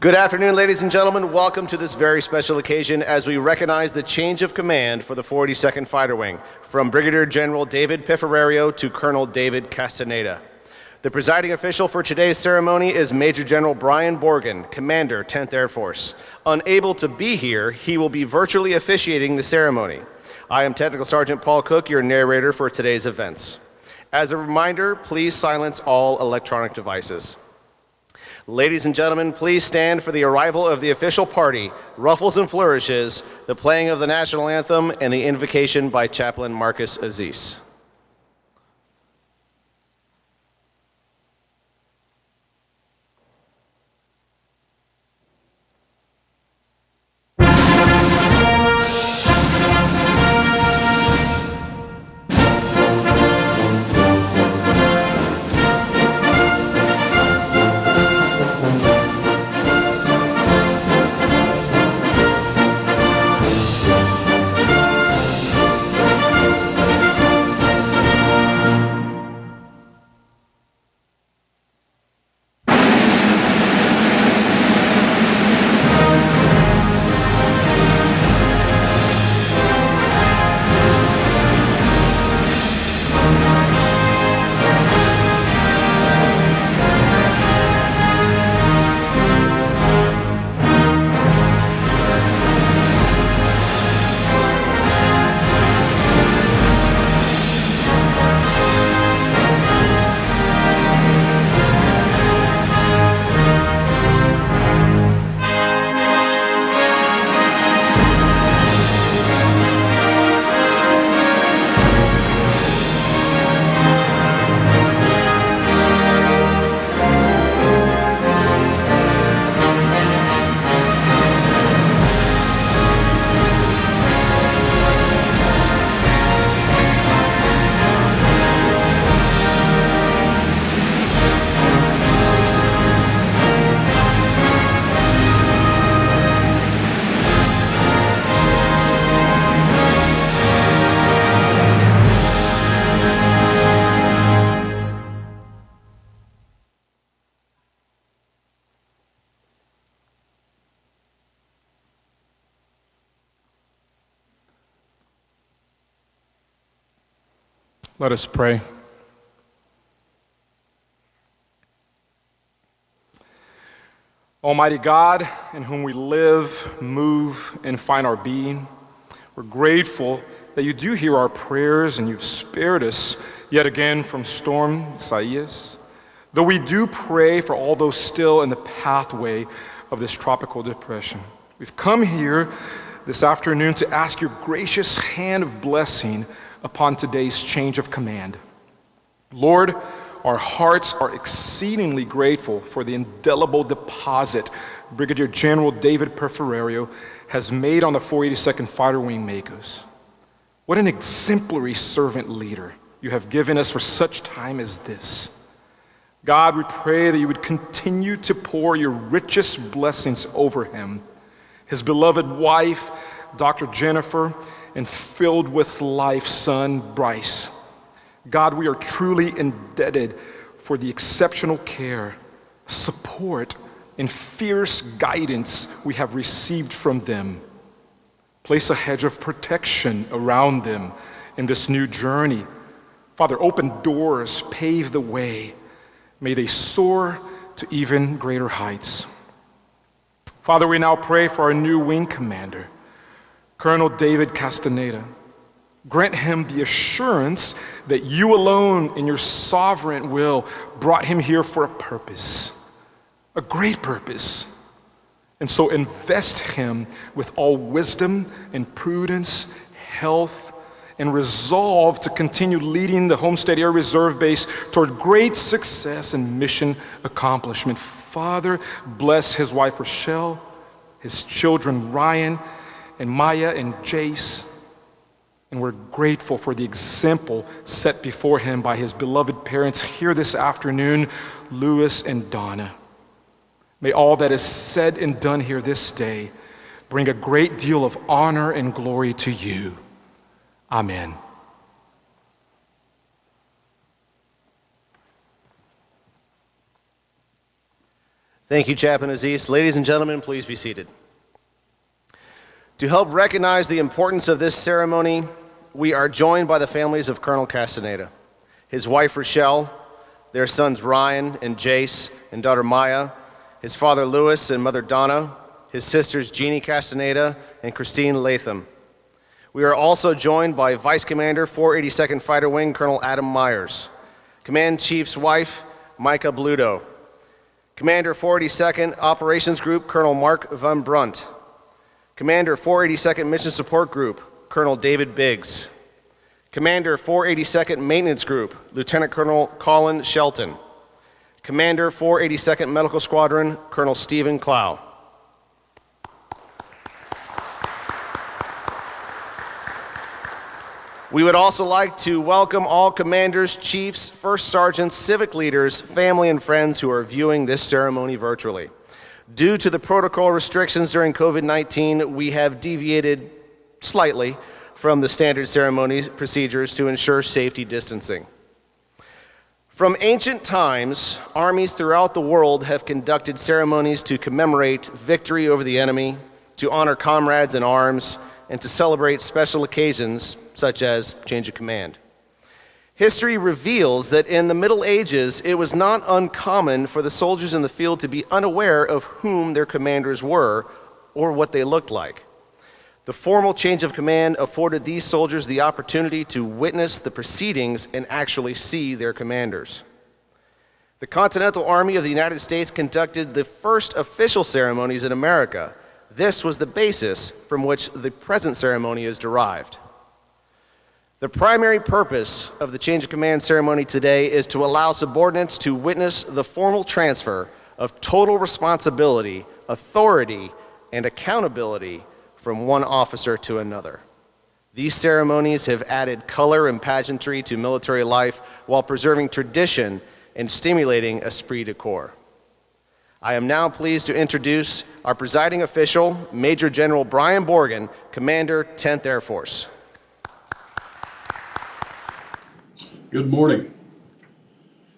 Good afternoon, ladies and gentlemen. Welcome to this very special occasion as we recognize the change of command for the 42nd Fighter Wing from Brigadier General David Piffarerio to Colonel David Castaneda. The presiding official for today's ceremony is Major General Brian Borgen, Commander, 10th Air Force. Unable to be here, he will be virtually officiating the ceremony. I am Technical Sergeant Paul Cook, your narrator for today's events. As a reminder, please silence all electronic devices. Ladies and gentlemen, please stand for the arrival of the official party, Ruffles and Flourishes, the playing of the national anthem, and the invocation by Chaplain Marcus Aziz. Let us pray. Almighty God, in whom we live, move, and find our being, we're grateful that you do hear our prayers and you've spared us yet again from Storm Isaias. Though we do pray for all those still in the pathway of this tropical depression, we've come here this afternoon to ask your gracious hand of blessing upon today's change of command. Lord, our hearts are exceedingly grateful for the indelible deposit Brigadier General David Piffarerio has made on the 482nd Fighter Wing Makos. What an exemplary servant leader you have given us for such time as this. God, we pray that you would continue to pour your richest blessings over him, his beloved wife, Dr. Jennifer, and filled with life son, Bryce. God, we are truly indebted for the exceptional care, support, and fierce guidance we have received from them. Place a hedge of protection around them in this new journey. Father, open doors, pave the way. May they soar to even greater heights. Father, we now pray for our new wing commander. Colonel David Castaneda. Grant him the assurance that you alone in your sovereign will brought him here for a purpose, a great purpose. And so invest him with all wisdom and prudence, health, and resolve to continue leading the Homestead Air Reserve Base toward great success and mission accomplishment. Father, bless his wife Rochelle, his children Ryan, and Maya and Jace. And we're grateful for the example set before him by his beloved parents here this afternoon, Lewis and Donna. May all that is said and done here this day bring a great deal of honor and glory to you. Amen. Thank you, Chaplain Aziz. Ladies and gentlemen, please be seated. To help recognize the importance of this ceremony, we are joined by the families of Colonel Castaneda, his wife Rochelle, their sons Ryan and Jace, and daughter Maya, his father Louis and mother Donna, his sisters Jeannie Castaneda and Christine Latham. We are also joined by Vice Commander 482nd Fighter Wing Colonel Adam Myers, Command Chief's wife Micah Bluto, Commander 482nd Operations Group Colonel Mark Van Brunt, Commander 482nd Mission Support Group Colonel David Biggs, Commander 482nd Maintenance Group Lieutenant Colonel Colin Shelton, Commander 482nd Medical Squadron Colonel Stephen Clow. We would also like to welcome all commanders, chiefs, first sergeants, civic leaders, family, and friends who are viewing this ceremony virtually. Due to the protocol restrictions during COVID 19, we have deviated slightly from the standard ceremony procedures to ensure safety distancing. From ancient times, armies throughout the world have conducted ceremonies to commemorate victory over the enemy, to honor comrades in arms, and to celebrate special occasions such as change of command. History reveals that in the Middle Ages, it was not uncommon for the soldiers in the field to be unaware of whom their commanders were or what they looked like. The formal change of command afforded these soldiers the opportunity to witness the proceedings and actually see their commanders. The Continental Army of the United States conducted the first official ceremonies in America. This was the basis from which the present ceremony is derived. The primary purpose of the change of command ceremony today is to allow subordinates to witness the formal transfer of total responsibility, authority, and accountability from one officer to another. These ceremonies have added color and pageantry to military life while preserving tradition and stimulating esprit de corps. I am now pleased to introduce our presiding official, Major General Brian Borgen, Commander, 10th Air Force. Good morning.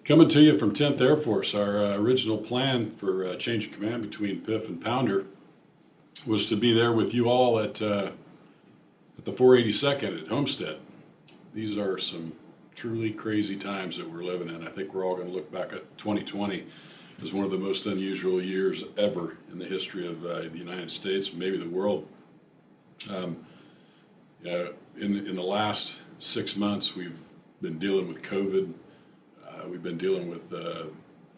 Coming to you from 10th Air Force, our uh, original plan for uh, change of command between PIF and Pounder was to be there with you all at, uh, at the 482nd at Homestead. These are some truly crazy times that we're living in. I think we're all going to look back at 2020 as one of the most unusual years ever in the history of uh, the United States, maybe the world. Um, in, in the last six months, we've been dealing with COVID. Uh, we've been dealing with uh,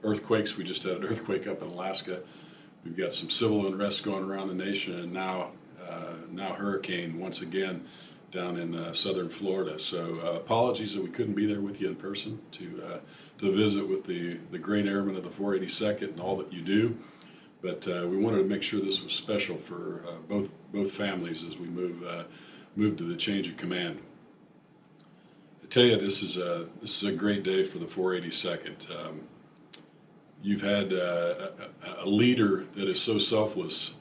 earthquakes. We just had an earthquake up in Alaska. We've got some civil unrest going around the nation, and now uh, now hurricane once again down in uh, southern Florida. So uh, apologies that we couldn't be there with you in person to uh, to visit with the the great airmen of the 482nd and all that you do. But we wanted to make sure this was special for both both families as we move move to the change of command. I tell you, this is a this is a great day for the 482nd. Um, you've had uh, a, a, leader that is so selfless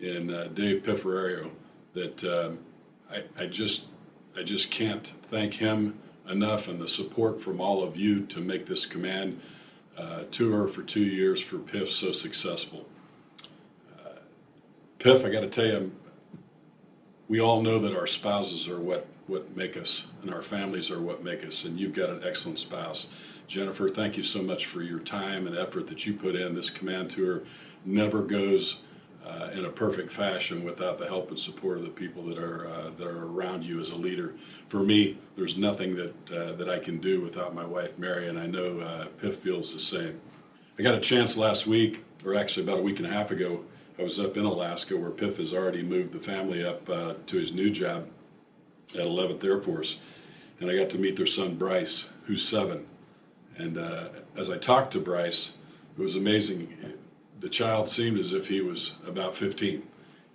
in uh, Dave Piffarerio that um, I, I just I just can't thank him enough and the support from all of you to make this command uh, tour for two years for Piff so successful. Uh, PIF, I got to tell you, we all know that our spouses are what what make us, and our families are what make us. And you've got an excellent spouse. Jennifer, thank you so much for your time and effort that you put in. This command tour never goes uh, in a perfect fashion without the help and support of the people that are uh, that are around you as a leader. For me, there's nothing that uh, that I can do without my wife Mary, and I know uh, Piff feels the same. I got a chance last week, or actually about a week and a half ago. I was up in Alaska where Piff has already moved the family up uh, to his new job at 11th Air Force, and I got to meet their son Bryce, who's seven. And uh, as I talked to Bryce, it was amazing. The child seemed as if he was about 15.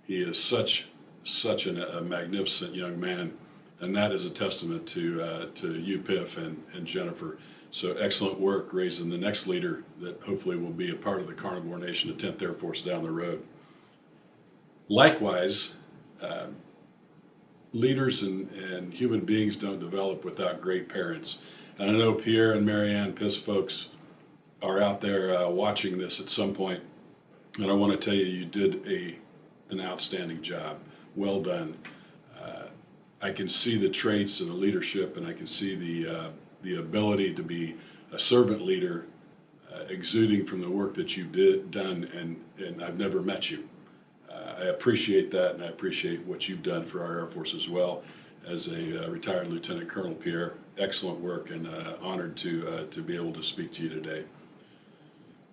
He is such such an, a magnificent young man, and that is a testament to uh, to you, Piff, and, and Jennifer. So excellent work raising the next leader that hopefully will be a part of the Carnivore Nation of 10th Air Force down the road. Likewise, uh, leaders and, and human beings don't develop without great parents. And I know Pierre and Marianne Piff's folks are out there uh, watching this at some point. And I want to tell you, you did a, an outstanding job. Well done. Uh, I can see the traits and the leadership, and I can see the, uh, the ability to be a servant leader uh, exuding from the work that you've did, done, and, and I've never met you. I appreciate that, and I appreciate what you've done for our Air Force as well as a uh, retired Lieutenant Colonel Pierre. Excellent work, and uh, honored to, uh, to be able to speak to you today.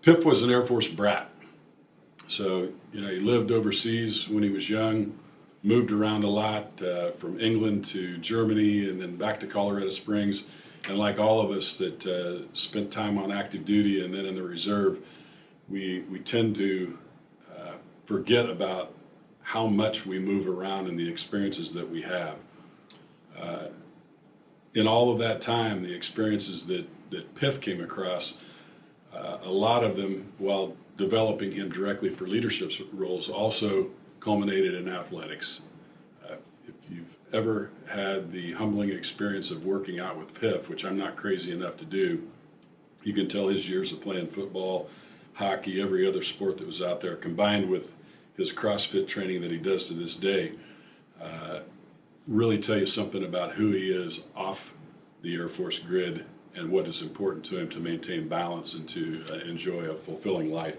Piff was an Air Force brat. So, you know, he lived overseas when he was young, moved around a lot uh, from England to Germany and then back to Colorado Springs. And like all of us that uh, spent time on active duty and then in the reserve, we, we tend to forget about how much we move around and the experiences that we have. Uh, in all of that time, the experiences that, that Piff came across, uh, a lot of them, while developing him directly for leadership roles, also culminated in athletics. Uh, if you've ever had the humbling experience of working out with Piff, which I'm not crazy enough to do, you can tell his years of playing football, hockey, every other sport that was out there, combined with his CrossFit training that he does to this day, uh, really tell you something about who he is off the Air Force grid and what is important to him to maintain balance and to uh, enjoy a fulfilling life.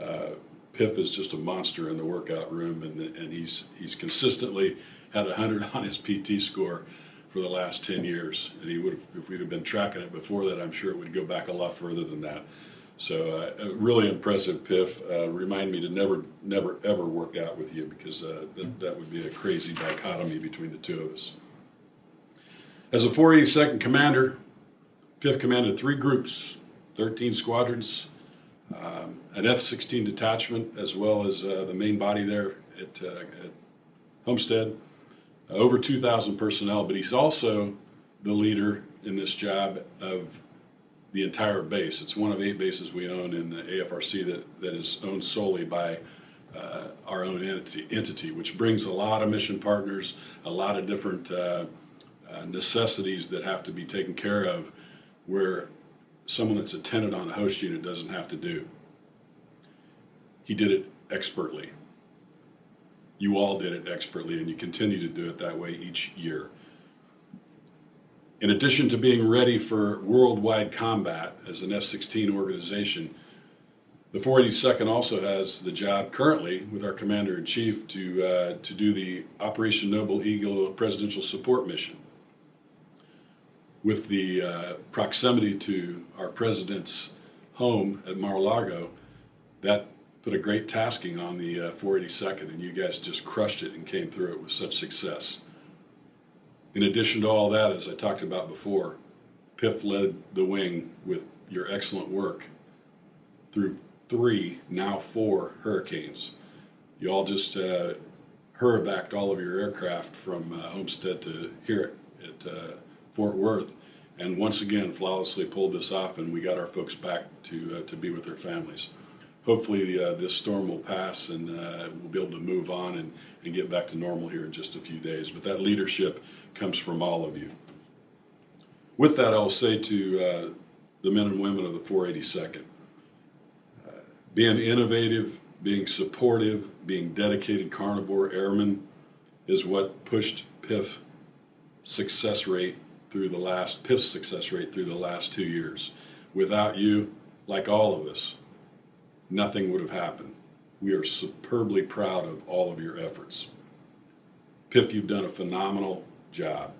Uh, Piff is just a monster in the workout room, and, and he's he's consistently had a hundred on his PT score for the last ten years. And he would, if we'd have been tracking it before that, I'm sure it would go back a lot further than that. So uh, really impressive, Piff. Uh, remind me to never, never, ever work out with you because uh, that, that would be a crazy dichotomy between the two of us. As a 482nd commander, Piff commanded three groups, 13 squadrons, um, an F-16 detachment, as well as uh, the main body there at, uh, at Homestead. Uh, over 2,000 personnel, but he's also the leader in this job of the entire base. It's one of eight bases we own in the AFRC that, that is owned solely by uh, our own entity, entity, which brings a lot of mission partners, a lot of different uh, uh, necessities that have to be taken care of where someone that's attended on a host unit doesn't have to do. He did it expertly. You all did it expertly, and you continue to do it that way each year. In addition to being ready for worldwide combat as an F-16 organization, the 482nd also has the job currently with our Commander-in-Chief to, uh, to do the Operation Noble Eagle Presidential Support Mission. With the uh, proximity to our President's home at Mar-a-Lago, that put a great tasking on the uh, 482nd, and you guys just crushed it and came through it with such success. In addition to all that, as I talked about before, PIF led the wing with your excellent work through three, now four hurricanes. You all just uh, all of your aircraft from uh, Homestead to here at uh, Fort Worth, and once again flawlessly pulled this off, and we got our folks back to uh, to be with their families. Hopefully, uh, this storm will pass, and uh, we'll be able to move on and, and get back to normal here in just a few days. But that leadership comes from all of you. With that, I'll say to uh, the men and women of the 482nd, uh, being innovative, being supportive, being dedicated carnivore airmen is what pushed PIF success rate through the last, PIF's success rate through the last two years. Without you, like all of us, nothing would have happened. We are superbly proud of all of your efforts. Piff, you've done a phenomenal job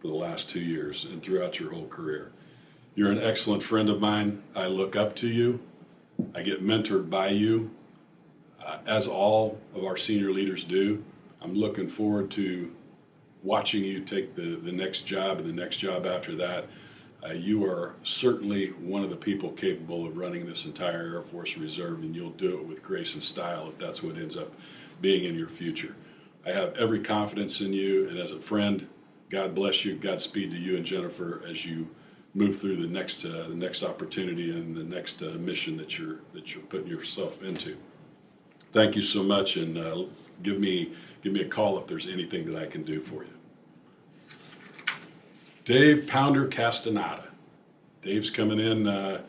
for the last two years and throughout your whole career. You're an excellent friend of mine. I look up to you. I get mentored by you, uh, as all of our senior leaders do. I'm looking forward to watching you take the, the next job and the next job after that. Uh, you are certainly one of the people capable of running this entire Air Force Reserve, and you'll do it with grace and style if that's what ends up being in your future. I have every confidence in you, and as a friend, God bless you. Godspeed to you and Jennifer as you move through the next uh, the next opportunity and the next uh, mission that you're that you're putting yourself into. Thank you so much, and uh, give me give me a call if there's anything that I can do for you. Dave Pounder Castaneda. Dave's coming in uh,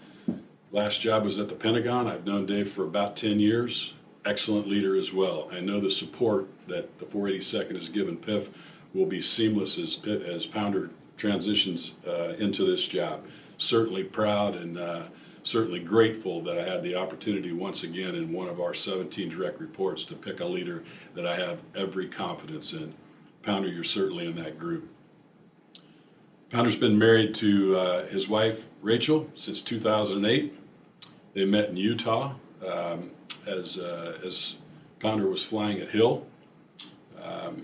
Last job was at the Pentagon. I've known Dave for about 10 years. Excellent leader as well. I know the support that the 482nd has given PIF will be seamless as, as Pounder transitions uh, into this job. Certainly proud and uh, certainly grateful that I had the opportunity once again in one of our 17 direct reports to pick a leader that I have every confidence in. Pounder, you're certainly in that group. Pounder's been married to uh, his wife Rachel since 2008. They met in Utah um, as uh, as Pounder was flying at Hill. Um,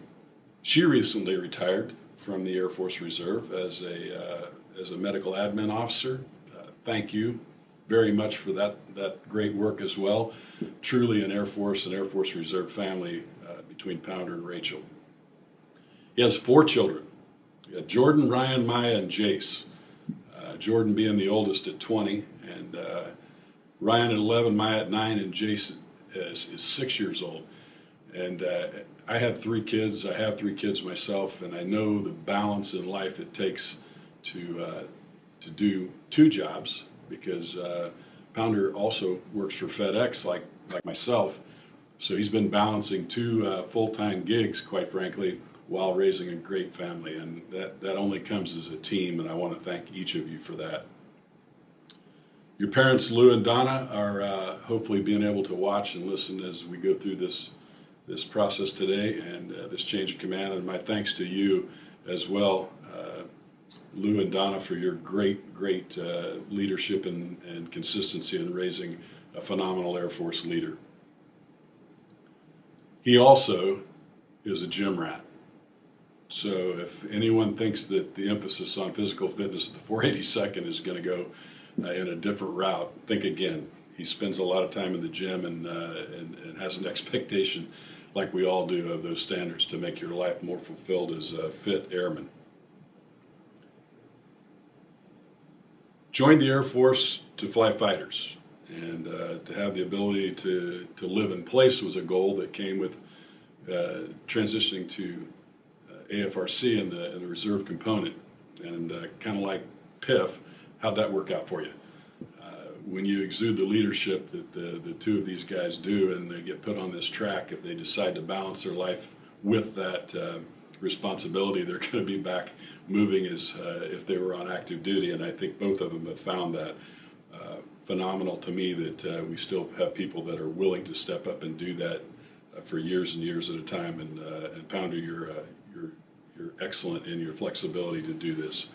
she recently retired from the Air Force Reserve as a uh, as a medical admin officer. Uh, thank you very much for that that great work as well. Truly an Air Force and Air Force Reserve family uh, between Pounder and Rachel. He has four children. Got Jordan, Ryan, Maya, and Jace. Uh, Jordan being the oldest at 20, and uh, Ryan at 11, Maya at 9, and Jace is, is six years old. And uh, I have three kids. I have three kids myself, and I know the balance in life it takes to uh, to do two jobs because uh, Pounder also works for FedEx, like like myself. So he's been balancing two uh, full-time gigs, quite frankly, while raising a great family, and that that only comes as a team. And I want to thank each of you for that. Your parents, Lou and Donna, are uh, hopefully being able to watch and listen as we go through this this process today and uh, this change of command. And my thanks to you as well, uh, Lou and Donna, for your great, great uh, leadership and, and consistency in raising a phenomenal Air Force leader. He also is a gym rat. So if anyone thinks that the emphasis on physical fitness at the 482nd is going to go uh, in a different route, think again. He spends a lot of time in the gym and, uh, and, and has an expectation, like we all do, of those standards to make your life more fulfilled as a fit airman. Joined the Air Force to fly fighters, and uh, to have the ability to, to live in place was a goal that came with uh, transitioning to AFRC and the, and the reserve component. And uh, kind of like PIF, how'd that work out for you? Uh, when you exude the leadership that the, the two of these guys do and they get put on this track, if they decide to balance their life with that uh, responsibility, they're going to be back moving as uh, if they were on active duty. And I think both of them have found that uh, phenomenal to me that uh, we still have people that are willing to step up and do that for years and years at a time. And, and Pounder, you're, uh, you're, excellent in your flexibility to do this.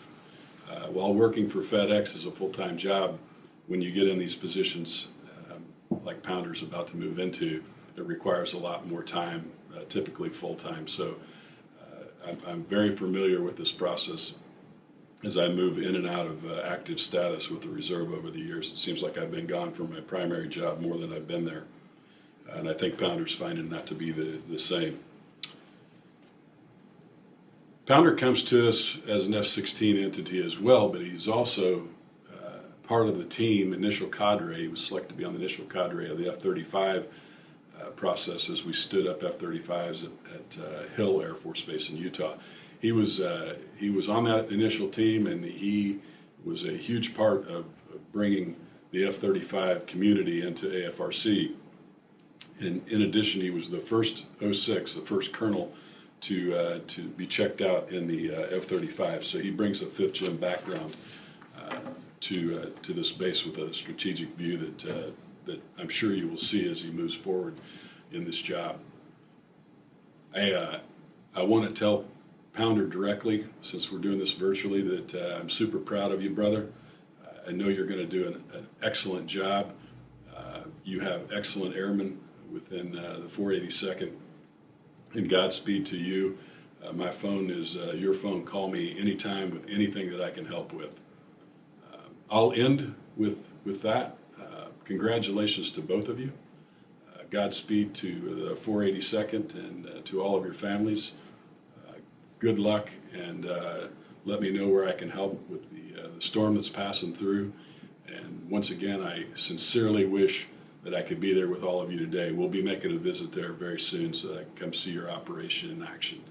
Uh, while working for FedEx as a full-time job, when you get in these positions um, like Pounder's about to move into, it requires a lot more time, uh, typically full-time. So uh, I'm, I'm very familiar with this process as I move in and out of uh, active status with the reserve over the years. It seems like I've been gone from my primary job more than I've been there. And I think Pounder's finding that to be the, the same. Pounder comes to us as an F-16 entity as well, but he's also uh, part of the team, initial cadre. He was selected to be on the initial cadre of the F-35 uh, process as we stood up F-35s at, at uh, Hill Air Force Base in Utah. He was uh, he was on that initial team, and he was a huge part of, of bringing the F-35 community into AFRC. In, in addition, he was the first 06, the first colonel to uh, to be checked out in the uh, F-35. So he brings a fifth gen background uh, to uh, to this base with a strategic view that uh, that I'm sure you will see as he moves forward in this job. I uh, I want to tell Pounder directly, since we're doing this virtually, that I'm super proud of you, brother. I know you're going to do an, an excellent job. You have excellent airmen within the 482nd and Godspeed to you. Uh, my phone is uh, your phone. Call me anytime with anything that I can help with. Uh, I'll end with, with that. Uh, congratulations to both of you. Uh, Godspeed to the 482nd and uh, to all of your families. Good luck and let me know where I can help with the, the storm that's passing through. And once again, I sincerely wish that I could be there with all of you today. We'll be making a visit there very soon so that I can come see your operation in action.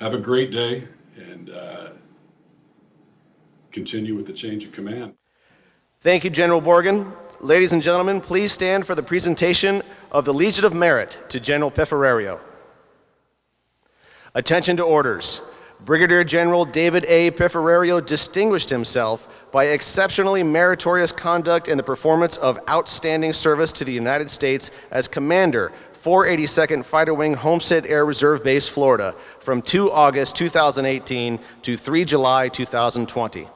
Have a great day and uh, continue with the change of command. Thank you, General Borgen. Ladies and gentlemen, please stand for the presentation of the Legion of Merit to General Piffarerio. Attention to orders. Brigadier General David A. Piffarerio distinguished himself by exceptionally meritorious conduct in the performance of outstanding service to the United States as Commander 482nd Fighter Wing Homestead Air Reserve Base, Florida, from 2 August 2018 to 3 July 2020.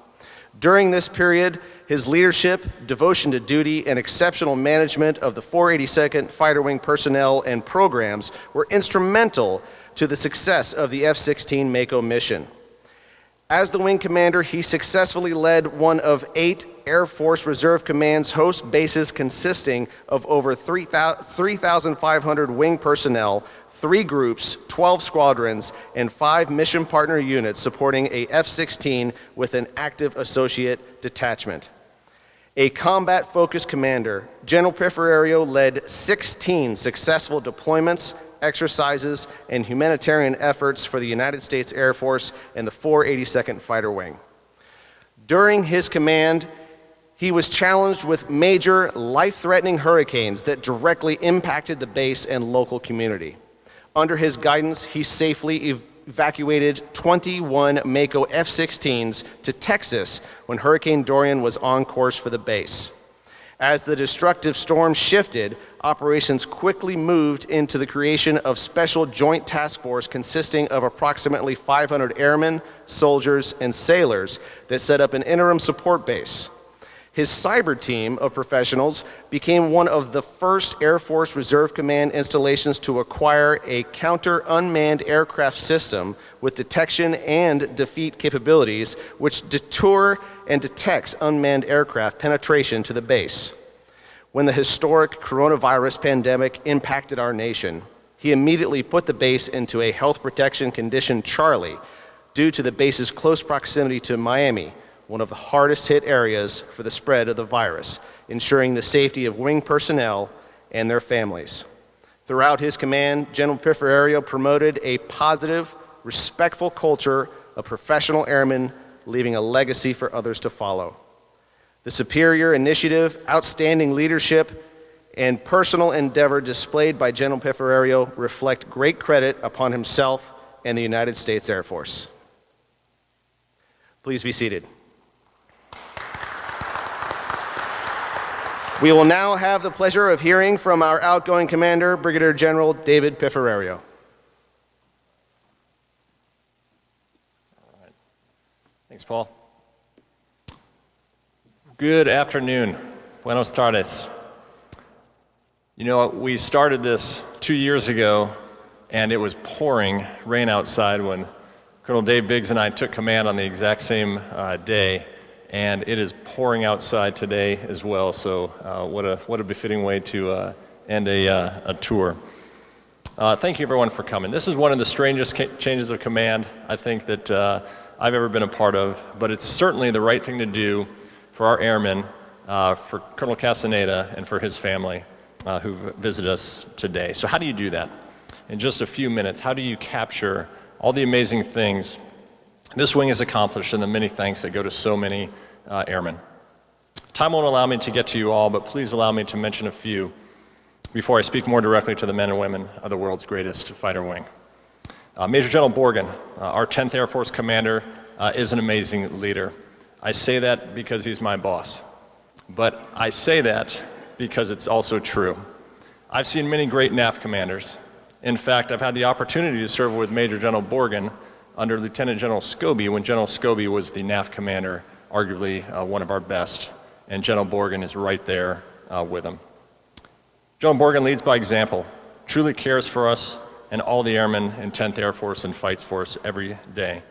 During this period, his leadership, devotion to duty, and exceptional management of the 482nd Fighter Wing personnel and programs were instrumental to the success of the F-16 Mako mission. As the wing commander, he successfully led one of eight Air Force Reserve Command's host bases consisting of over 3,500 wing personnel, three groups, 12 squadrons, and five mission partner units supporting a F-16 with an active associate detachment. A combat-focused commander, General Piffarerio led 16 successful deployments, exercises, and humanitarian efforts for the United States Air Force and the 482nd Fighter Wing. During his command, he was challenged with major life-threatening hurricanes that directly impacted the base and local community. Under his guidance, he safely ev evacuated 21 Mako F-16s to Texas when Hurricane Dorian was on course for the base. As the destructive storm shifted, operations quickly moved into the creation of Special Joint Task Force consisting of approximately 500 airmen, soldiers, and sailors that set up an interim support base. His cyber team of professionals became one of the first Air Force Reserve Command installations to acquire a counter unmanned aircraft system with detection and defeat capabilities, which detour and detects unmanned aircraft penetration to the base. When the historic coronavirus pandemic impacted our nation, he immediately put the base into a health protection condition Charlie due to the base's close proximity to Miami, one of the hardest hit areas for the spread of the virus, ensuring the safety of wing personnel and their families. Throughout his command, General Piffarerio promoted a positive, respectful culture of professional airmen, leaving a legacy for others to follow. The superior initiative, outstanding leadership, and personal endeavor displayed by General Piffarerio reflect great credit upon himself and the United States Air Force. Please be seated. We will now have the pleasure of hearing from our outgoing commander, Brigadier General David Piffarerio. Thanks, Paul. Good afternoon. Buenos tardes. You know, we started this two years ago, and it was pouring rain outside when Colonel Dave Biggs and I took command on the exact same uh, day and it is pouring outside today as well. So uh, what a what a befitting way to uh, end a, uh, a tour. Uh, thank you everyone for coming. This is one of the strangest changes of command I think that uh, I've ever been a part of, but it's certainly the right thing to do for our airmen, uh, for Colonel Castaneda, and for his family who visited us today. So how do you do that? In just a few minutes, how do you capture all the amazing things this wing has accomplished and the many thanks that go to so many uh, airmen. Time won't allow me to get to you all, but please allow me to mention a few before I speak more directly to the men and women of the world's greatest fighter wing. Uh, Major General Borgen, uh, our 10th Air Force commander, uh, is an amazing leader. I say that because he's my boss. But I say that because it's also true. I've seen many great NAF commanders. In fact, I've had the opportunity to serve with Major General Borgen under Lieutenant General Scobee when General Scobee was the NAF commander arguably uh, one of our best, and General Borgen is right there uh, with him. General Borgen leads by example, truly cares for us and all the airmen in 10th Air Force and fights for us every day.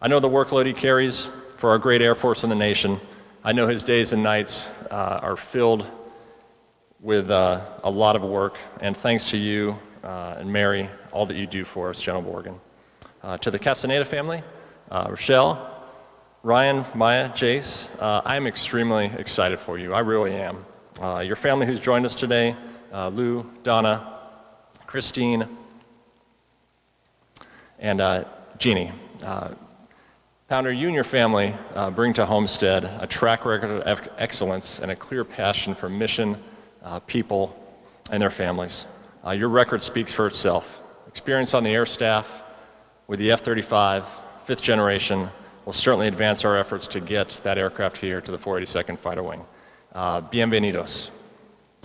I know the workload he carries for our great Air Force in the nation. I know his days and nights uh, are filled with uh, a lot of work, and thanks to you uh, and Mary, all that you do for us, General Borgen. Uh, to the Castaneda family, Rochelle, Ryan, Maya, Jace, uh, I'm extremely excited for you. I really am. Uh, your family who's joined us today, uh, Lou, Donna, Christine, and uh, Jeannie. Uh, Pounder, you and your family uh, bring to Homestead a track record of ex- excellence and a clear passion for mission, uh, people, and their families. Uh, your record speaks for itself. Experience on the air staff with the F 35, fifth generation, will certainly advance our efforts to get that aircraft here to the 482nd Fighter Wing. Uh, bienvenidos.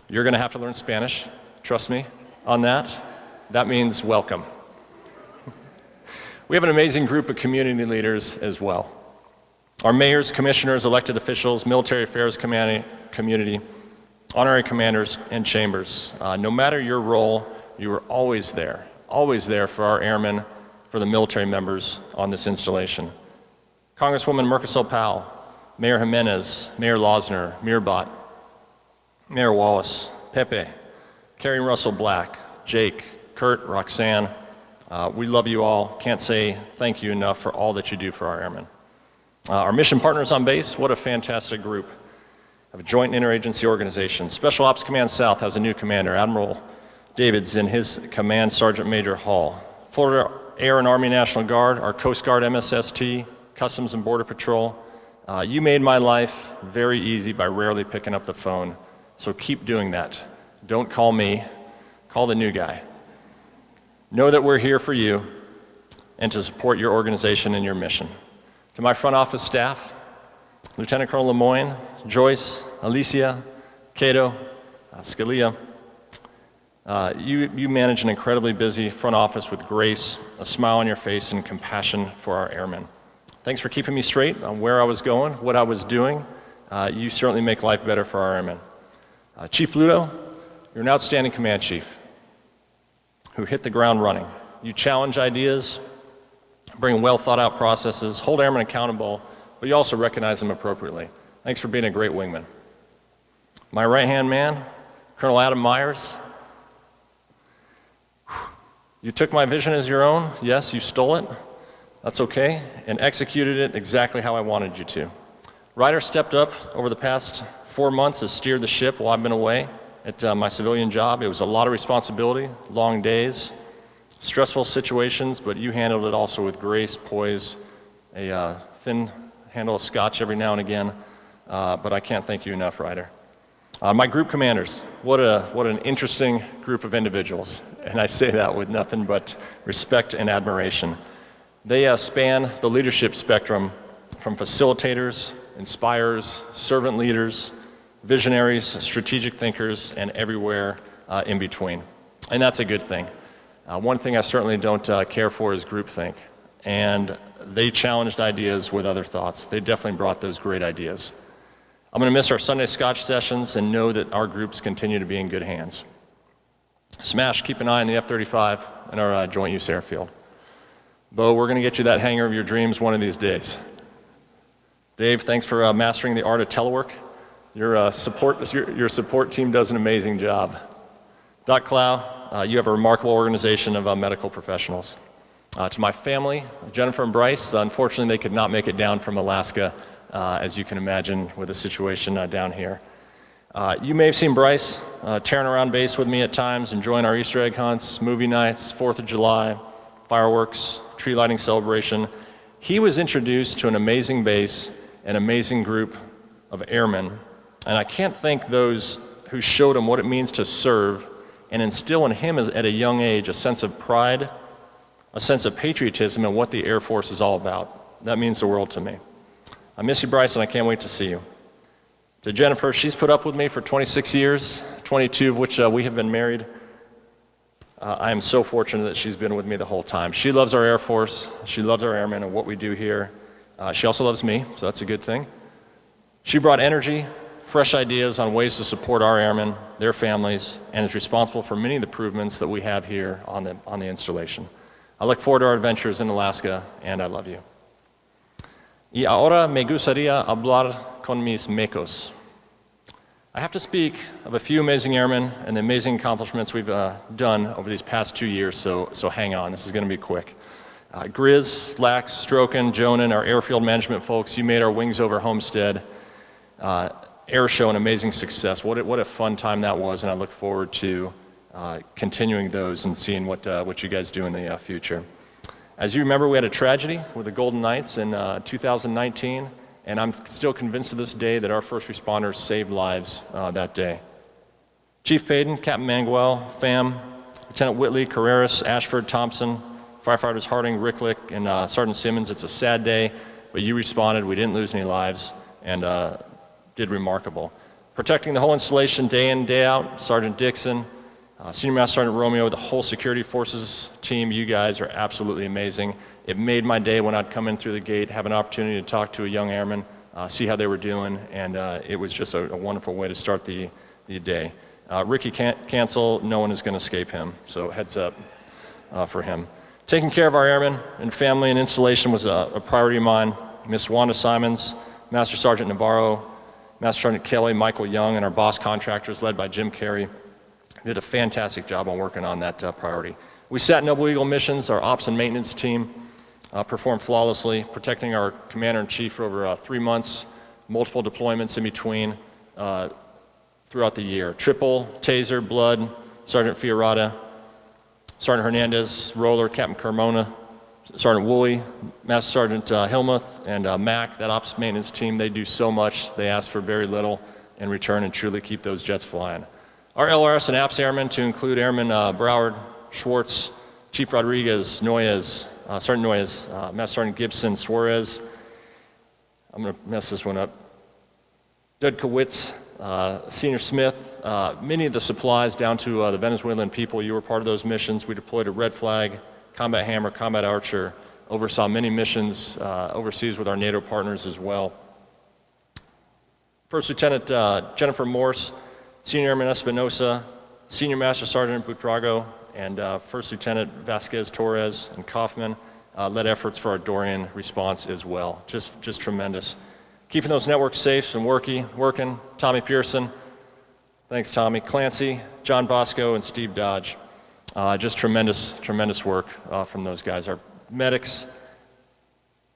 You're going to have to learn Spanish, trust me on that. That means welcome. We have an amazing group of community leaders as well. Our mayors, commissioners, elected officials, military affairs community, honorary commanders, and chambers. Uh, no matter your role, you are always there, always there for our airmen, for the military members on this installation. Congresswoman Mucarsel-Powell, Mayor Gimenez, Mayor Losner, Mirbot, Mayor Wallace, Pepe, Carrie Russell Black, Jake, Kurt, Roxanne, uh, we love you all. Can't say thank you enough for all that you do for our airmen. Uh, our mission partners on base, what a fantastic group of a joint interagency organization. Special Ops Command South has a new commander, Admiral Davids, in his command, Sergeant Major Hall. Florida Air and Army National Guard, our Coast Guard MSST, Customs and Border Patrol. Uh, you made my life very easy by rarely picking up the phone, so keep doing that. Don't call me, call the new guy. Know that we're here for you and to support your organization and your mission. To my front office staff, Lieutenant Colonel Lemoyne, Joyce, Alicia, Cato, uh, Scalia, uh, you, you manage an incredibly busy front office with grace, a smile on your face, and compassion for our airmen. Thanks for keeping me straight on where I was going, what I was doing. Uh, you certainly make life better for our airmen. Uh, chief Ludo, you're an outstanding command chief who hit the ground running. You challenge ideas, bring well thought out processes, hold airmen accountable, but you also recognize them appropriately. Thanks for being a great wingman. My right hand man, Colonel Adam Myers. You took my vision as your own. Yes, you stole it. That's okay. And executed it exactly how I wanted you to. Ryder stepped up over the past four months, has steered the ship while I've been away at uh, my civilian job. It was a lot of responsibility, long days, stressful situations, but you handled it also with grace, poise, a uh, thin handle of scotch every now and again. Uh, but I can't thank you enough, Ryder. Uh, my group commanders, what, a, what an interesting group of individuals. And I say that with nothing but respect and admiration. They uh, span the leadership spectrum from facilitators, inspirers, servant leaders, visionaries, strategic thinkers, and everywhere uh, in between. And that's a good thing. Uh, one thing I certainly don't uh, care for is groupthink. And they challenged ideas with other thoughts. They definitely brought those great ideas. I'm going to miss our Sunday Scotch sessions and know that our groups continue to be in good hands. Smash, keep an eye on the F 35 and our uh, joint use airfield. Bo, we're going to get you that hangar of your dreams one of these days. Dave, thanks for uh, mastering the art of telework. Your, uh, support, your, your, support team does an amazing job. Doc Clow, uh, you have a remarkable organization of uh, medical professionals. Uh, to my family, Jennifer and Bryce, unfortunately they could not make it down from Alaska, uh, as you can imagine with the situation uh, down here. you may have seen Bryce tearing around base with me at times, enjoying our Easter egg hunts, movie nights, 4th of July, fireworks, tree lighting celebration. He was introduced to an amazing base, an amazing group of airmen and I can't thank those who showed him what it means to serve and instill in him at a young age a sense of pride, a sense of patriotism, and what the Air Force is all about. That means the world to me. I miss you, Bryce, and I can't wait to see you. To Jennifer, she's put up with me for 26 years, 22 of which uh, we have been married. Uh, I am so fortunate that she's been with me the whole time. She loves our Air Force, she loves our airmen and what we do here. Uh, she also loves me, so that's a good thing. She brought energy, fresh ideas on ways to support our airmen, their families, and is responsible for many of the improvements that we have here on the, on the installation. I look forward to our adventures in Alaska, and I love you. Y ahora me gustaría hablar con mis Makos. I have to speak of a few amazing airmen and the amazing accomplishments we've uh, done over these past two years, so, so hang on, this is going to be quick. Uh, Grizz, Lax, Stroken, Jonan, our airfield management folks, you made our wings over Homestead. Uh, air show an amazing success. What a, what a fun time that was, and I look forward to uh, continuing those and seeing what, uh, what you guys do in the uh, future. As you remember, we had a tragedy with the Golden Knights in uh, 2019, and I'm still convinced to this day that our first responders saved lives uh, that day. Chief Payton, Captain Manguel, FAM, Lieutenant Whitley, Carreras, Ashford, Thompson, firefighters Harding, Ricklick, and Sergeant Simmons. It's a sad day, but you responded. We didn't lose any lives, and did remarkable. Protecting the whole installation day in, day out, Sergeant Dixon, uh, Senior Master Sergeant Romeo, the whole security forces team, you guys are absolutely amazing. It made my day when I'd come in through the gate, have an opportunity to talk to a young airman, uh, see how they were doing, and uh, it was just a, a, wonderful way to start the, the day. Uh, Ricky can Cancel, no one is going to escape him, so heads up uh, for him. Taking care of our airmen and family and installation was a, a priority of mine. Miss Wanda Simons, Master Sergeant Navarro, Master Sergeant Kelly, Michael Young, and our boss contractors led by Jim Carey did a fantastic job on working on that uh, priority. We sat Noble Eagle missions, our ops and maintenance team uh, performed flawlessly, protecting our commander-in-chief for over uh, three months, multiple deployments in between uh, throughout the year. Triple, Taser, Blood, Sergeant Fiorata, Sergeant Hernandez, Roller, Captain Carmona, Sergeant Woolley, Master Sergeant uh, Hillmuth, and uh, Mac, that ops maintenance team, they do so much. They ask for very little in return and truly keep those jets flying. Our LRS and APS airmen, to include Airman uh, Broward, Schwartz, Chief Rodriguez, Noyes, uh, Sergeant Noyes, uh, Master Sergeant Gibson, Suarez. I'm going to mess this one up. Dudkowitz, uh, Senior Smith, uh, many of the supplies down to uh, the Venezuelan people. You were part of those missions. We deployed a red flag, combat hammer, combat archer, oversaw many missions uh, overseas with our NATO partners as well. First Lieutenant Jennifer Morse, Senior Airman Espinosa, Senior Master Sergeant Butrago, and uh, First Lieutenant Vasquez Torres and Kaufman uh, led efforts for our Dorian response as well. Just, just tremendous. Keeping those networks safe and working, working. Tommy Pearson, thanks Tommy. Clancy, John Bosco, and Steve Dodge. Uh, just tremendous, tremendous work uh, from those guys. Our medics,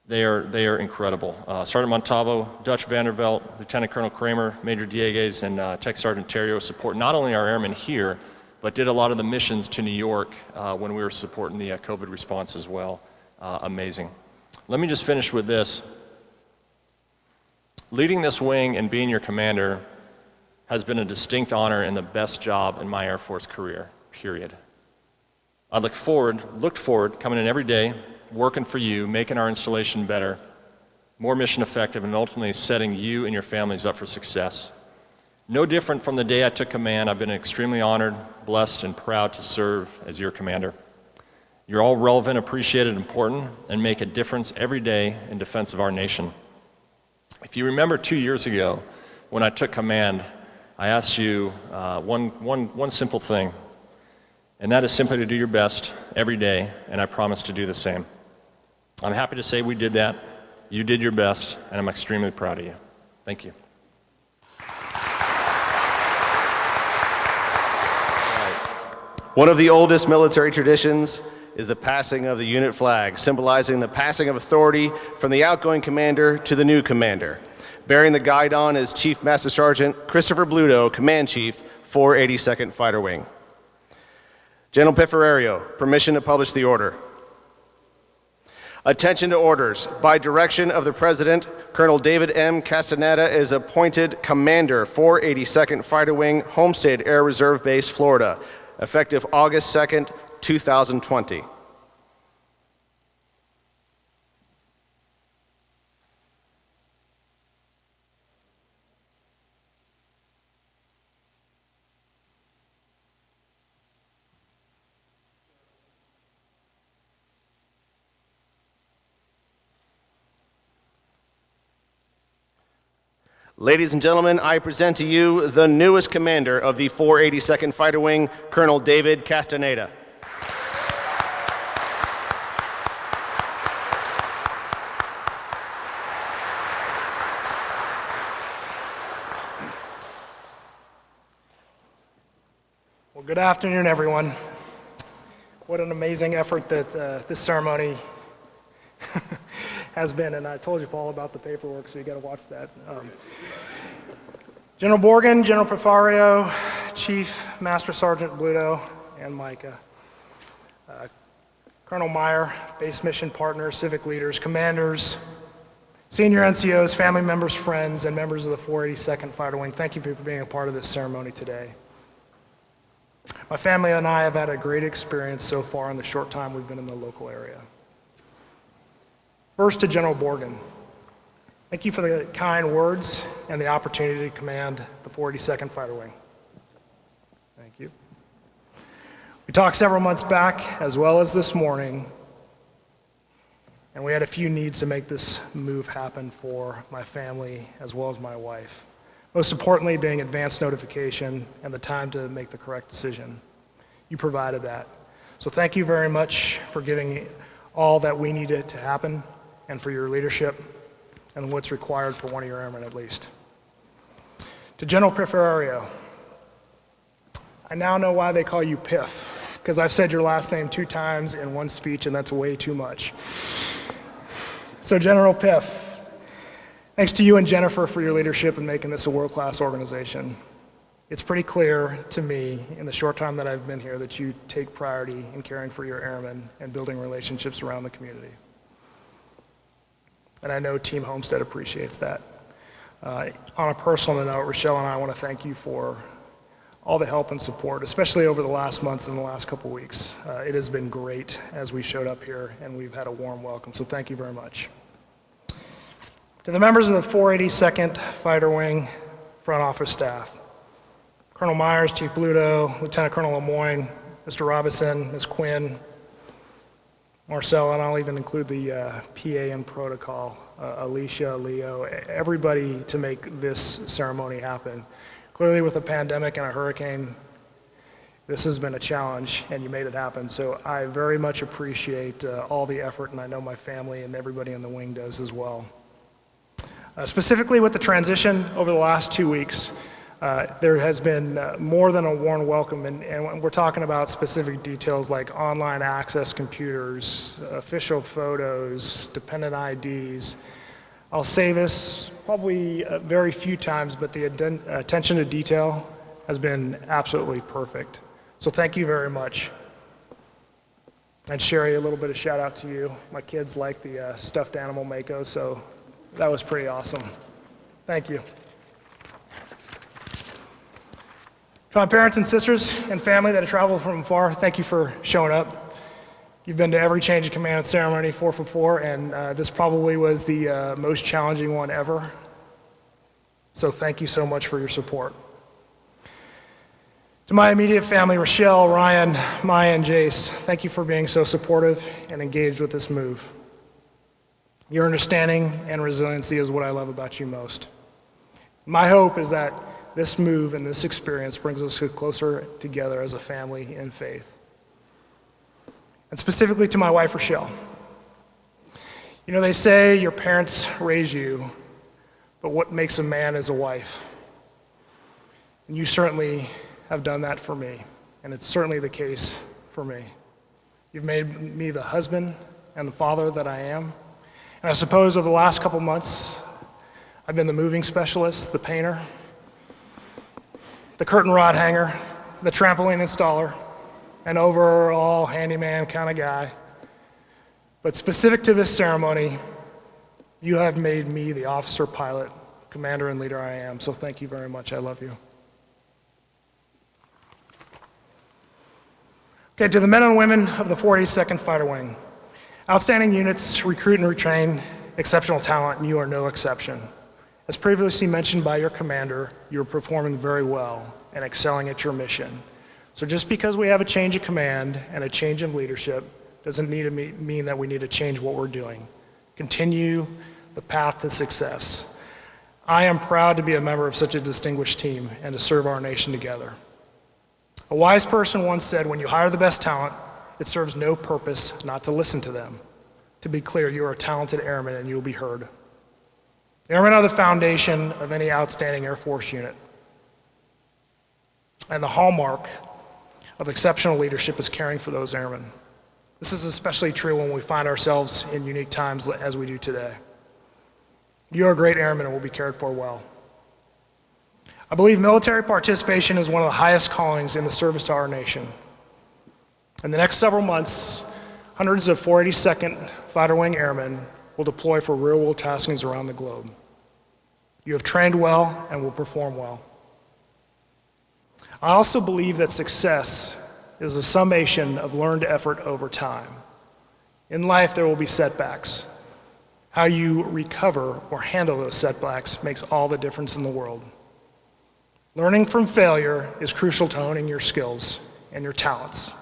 they are, they are incredible. Uh, Sergeant Montavo, Dutch Vandervelt, Lieutenant Colonel Kramer, Major Diegues, and uh, Tech Sergeant Terrio support not only our airmen here, but did a lot of the missions to New York uh, when we were supporting the uh, COVID response as well. Amazing. Let me just finish with this. Leading this wing and being your commander has been a distinct honor and the best job in my Air Force career, period. I look forward, looked forward, coming in every day, working for you, making our installation better, more mission effective, and ultimately setting you and your families up for success. No different from the day I took command, I've been extremely honored, blessed, and proud to serve as your commander. You're all relevant, appreciated, important, and make a difference every day in defense of our nation. If you remember two years ago, when I took command, I asked you uh, one, one, one simple thing, and that is simply to do your best every day, and I promise to do the same. I'm happy to say we did that. You did your best, and I'm extremely proud of you. Thank you. One of the oldest military traditions is the passing of the unit flag, symbolizing the passing of authority from the outgoing commander to the new commander. Bearing the guidon is Chief Master Sergeant Christopher Bluto, Command Chief, 482nd Fighter Wing. General Piffarerio, permission to publish the order. Attention to orders. By direction of the President, Colonel David M. Castaneda is appointed Commander, 482nd Fighter Wing, Homestead Air Reserve Base, Florida, effective August 2nd, 2020. Ladies and gentlemen, I present to you the newest commander of the 482nd Fighter Wing, Colonel David Castaneda. Well, good afternoon, everyone. What an amazing effort that uh, this ceremony has been, and I told you, Paul, about the paperwork, so you got to watch that. Um, General Borgen, General Piffarerio, Chief Master Sergeant Bluto, and Micah. Uh, Colonel Meyer, base mission partners, civic leaders, commanders, senior NCOs, family members, friends, and members of the 482nd Fighter Wing, thank you for being a part of this ceremony today. My family and I have had a great experience so far in the short time we've been in the local area. First to General Borgen. Thank you for the kind words and the opportunity to command the 482nd Fighter Wing. Thank you. We talked several months back, as well as this morning, and we had a few needs to make this move happen for my family as well as my wife. Most importantly, being advance notification and the time to make the correct decision. You provided that. So thank you very much for giving all that we needed to happen and for your leadership and what's required for one of your airmen at least. To General Piffarerio, I now know why they call you Piff, because I've said your last name two times in one speech and that's way too much. So General Piff, thanks to you and Jennifer for your leadership in making this a world-class organization. It's pretty clear to me in the short time that I've been here that you take priority in caring for your airmen and building relationships around the community. And I know Team Homestead appreciates that. Uh, on a personal note, Rochelle and I want to thank you for all the help and support, especially over the last months and the last couple weeks. Uh, it has been great as we showed up here and we've had a warm welcome, so thank you very much. To the members of the 482nd Fighter Wing front office staff, Colonel Myers, Chief Bluto, Lieutenant Colonel Lemoyne, Mr. Robinson, Ms. Quinn, Marcel, and I'll even include the uh, PA and protocol, uh, Alicia, Leo, everybody to make this ceremony happen. Clearly with a pandemic and a hurricane, this has been a challenge and you made it happen. So I very much appreciate uh, all the effort and I know my family and everybody in the wing does as well. Uh, specifically with the transition over the last two weeks, uh, there has been uh, more than a warm welcome, and, and, we're talking about specific details like online access computers, official photos, dependent IDs. I'll say this probably uh, very few times, but the attention to detail has been absolutely perfect. So thank you very much. And Sherry, a little bit of shout out to you. My kids like the uh, stuffed animal Mako, so that was pretty awesome. Thank you. To my parents and sisters and family that have traveled from far, thank you for showing up. You've been to every change of command ceremony, four for four, and uh, this probably was the uh, most challenging one ever. So thank you so much for your support. To my immediate family, Rochelle, Ryan, Maya, and Jace, thank you for being so supportive and engaged with this move. Your understanding and resiliency is what I love about you most. My hope is that this move and this experience brings us closer together as a family in faith. And specifically to my wife, Rochelle. You know, they say your parents raise you, but what makes a man is a wife. And you certainly have done that for me, and it's certainly the case for me. You've made me the husband and the father that I am. And I suppose over the last couple months, I've been the moving specialist, the painter, the curtain rod hanger, the trampoline installer, an overall handyman kind of guy. But specific to this ceremony, you have made me the officer, pilot, commander, and leader I am. So thank you very much. I love you. Okay, to the men and women of the 482nd Fighter Wing. Outstanding units recruit and retrain exceptional talent, and you are no exception. As previously mentioned by your commander, you're performing very well and excelling at your mission. So just because we have a change of command and a change of leadership doesn't need to mean that we need to change what we're doing. Continue the path to success. I am proud to be a member of such a distinguished team and to serve our nation together. A wise person once said, when you hire the best talent, it serves no purpose not to listen to them. To be clear, you are a talented airman and you will be heard. Airmen are the foundation of any outstanding Air Force unit. And the hallmark of exceptional leadership is caring for those airmen. This is especially true when we find ourselves in unique times as we do today. You are great airmen and will be cared for well. I believe military participation is one of the highest callings in the service to our nation. In the next several months, hundreds of 482nd Fighter Wing Airmen will deploy for real-world taskings around the globe. You have trained well and will perform well. I also believe that success is a summation of learned effort over time. In life, there will be setbacks. How you recover or handle those setbacks makes all the difference in the world. Learning from failure is crucial to honing your skills and your talents.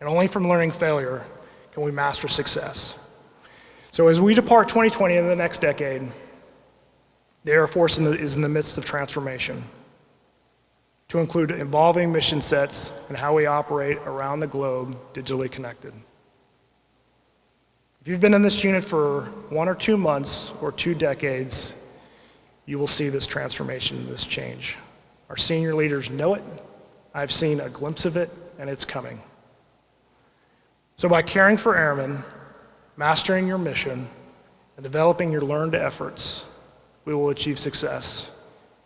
And only from learning failure can we master success. So as we depart 2020 into the next decade, the Air Force in the- is in the midst of transformation to include evolving mission sets and how we operate around the globe digitally connected. If you've been in this unit for one or two months or two decades, you will see this transformation, this change. Our senior leaders know it. I've seen a glimpse of it, and it's coming. So by caring for airmen, mastering your mission, and developing your learned efforts, we will achieve success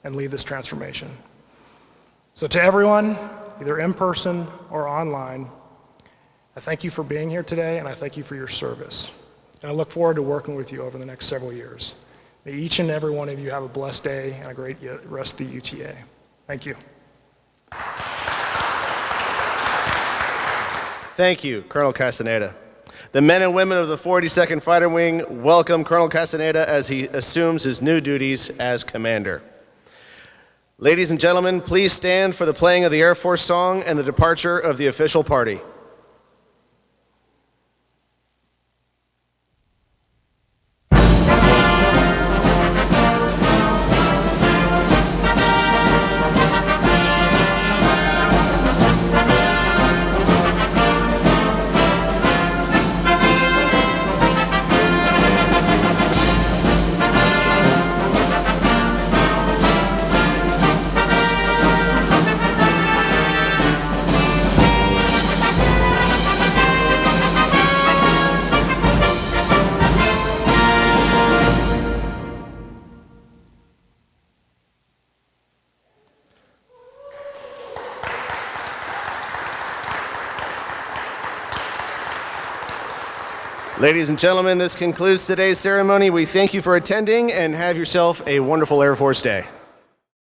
and lead this transformation. So to everyone, either in person or online, I thank you for being here today, and I thank you for your service. And I look forward to working with you over the next several years. May each and every one of you have a blessed day and a great rest of the UTA. Thank you. Thank you, Colonel Castaneda. The men and women of the 42nd Fighter Wing welcome Colonel Castaneda as he assumes his new duties as commander. Ladies and gentlemen, please stand for the playing of the Air Force song and the departure of the official party. Ladies and gentlemen, this concludes today's ceremony. We thank you for attending and have yourself a wonderful Air Force Day.